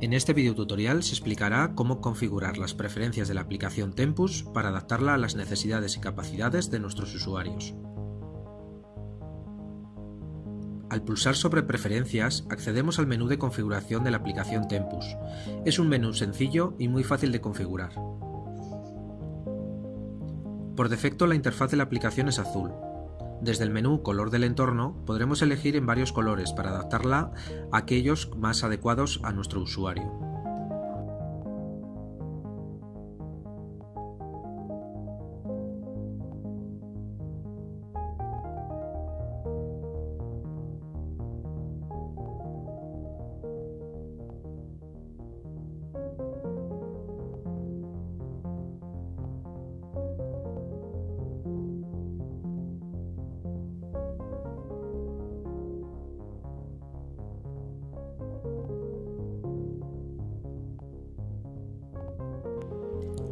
En este video tutorial se explicará cómo configurar las preferencias de la aplicación Tempus para adaptarla a las necesidades y capacidades de nuestros usuarios. Al pulsar sobre Preferencias, accedemos al menú de configuración de la aplicación Tempus. Es un menú sencillo y muy fácil de configurar. Por defecto la interfaz de la aplicación es azul, desde el menú Color del entorno podremos elegir en varios colores para adaptarla a aquellos más adecuados a nuestro usuario.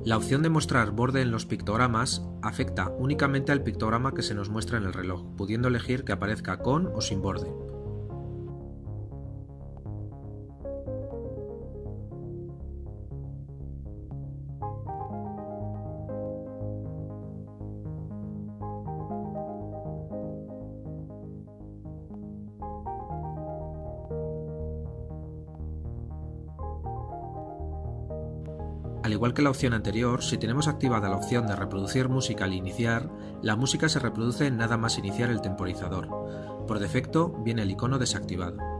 La opción de mostrar borde en los pictogramas afecta únicamente al pictograma que se nos muestra en el reloj, pudiendo elegir que aparezca con o sin borde. Al igual que la opción anterior, si tenemos activada la opción de reproducir música al iniciar, la música se reproduce nada más iniciar el temporizador. Por defecto viene el icono desactivado.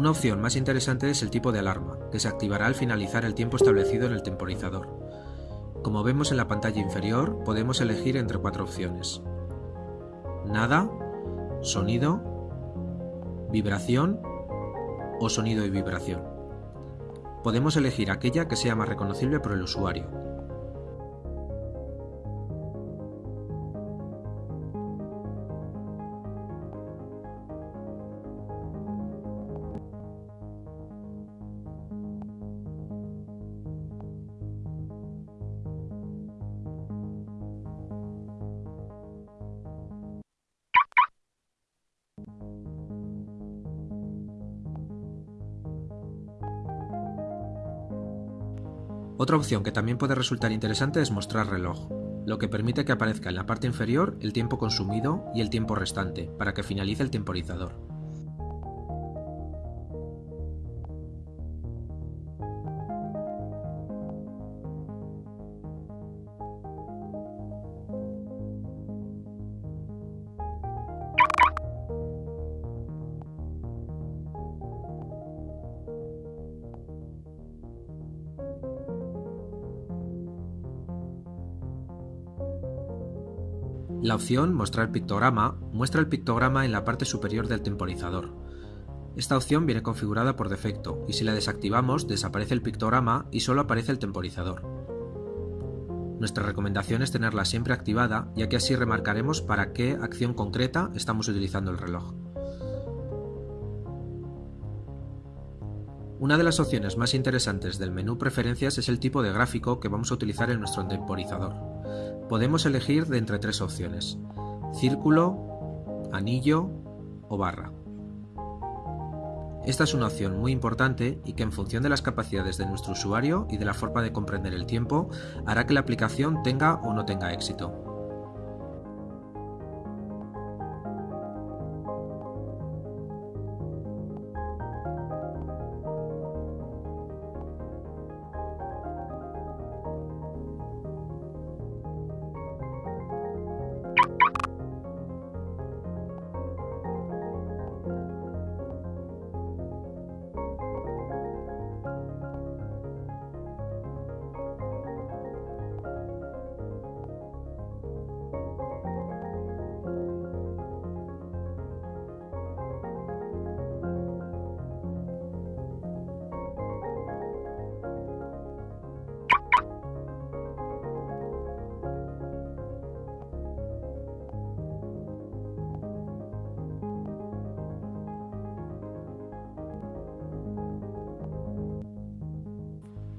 Una opción más interesante es el tipo de alarma, que se activará al finalizar el tiempo establecido en el temporizador. Como vemos en la pantalla inferior, podemos elegir entre cuatro opciones. Nada, sonido, vibración o sonido y vibración. Podemos elegir aquella que sea más reconocible por el usuario. Otra opción que también puede resultar interesante es mostrar reloj, lo que permite que aparezca en la parte inferior el tiempo consumido y el tiempo restante, para que finalice el temporizador. La opción Mostrar pictograma muestra el pictograma en la parte superior del temporizador. Esta opción viene configurada por defecto y si la desactivamos desaparece el pictograma y solo aparece el temporizador. Nuestra recomendación es tenerla siempre activada ya que así remarcaremos para qué acción concreta estamos utilizando el reloj. Una de las opciones más interesantes del menú Preferencias es el tipo de gráfico que vamos a utilizar en nuestro temporizador. Podemos elegir de entre tres opciones, círculo, anillo o barra. Esta es una opción muy importante y que en función de las capacidades de nuestro usuario y de la forma de comprender el tiempo, hará que la aplicación tenga o no tenga éxito.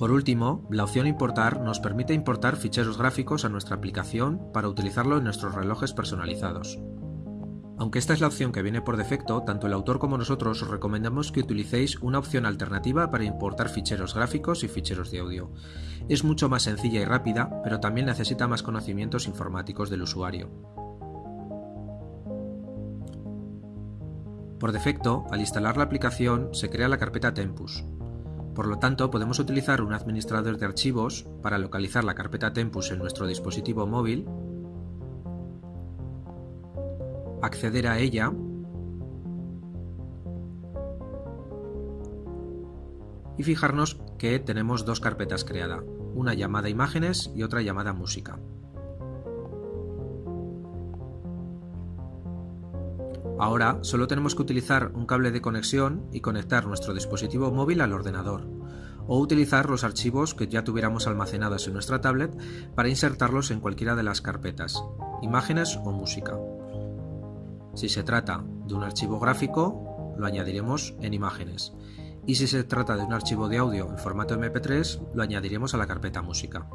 Por último, la opción Importar nos permite importar ficheros gráficos a nuestra aplicación para utilizarlo en nuestros relojes personalizados. Aunque esta es la opción que viene por defecto, tanto el autor como nosotros os recomendamos que utilicéis una opción alternativa para importar ficheros gráficos y ficheros de audio. Es mucho más sencilla y rápida, pero también necesita más conocimientos informáticos del usuario. Por defecto, al instalar la aplicación se crea la carpeta Tempus. Por lo tanto, podemos utilizar un administrador de archivos para localizar la carpeta Tempus en nuestro dispositivo móvil, acceder a ella y fijarnos que tenemos dos carpetas creadas, una llamada imágenes y otra llamada música. Ahora solo tenemos que utilizar un cable de conexión y conectar nuestro dispositivo móvil al ordenador, o utilizar los archivos que ya tuviéramos almacenados en nuestra tablet para insertarlos en cualquiera de las carpetas, imágenes o música. Si se trata de un archivo gráfico, lo añadiremos en imágenes, y si se trata de un archivo de audio en formato MP3, lo añadiremos a la carpeta música.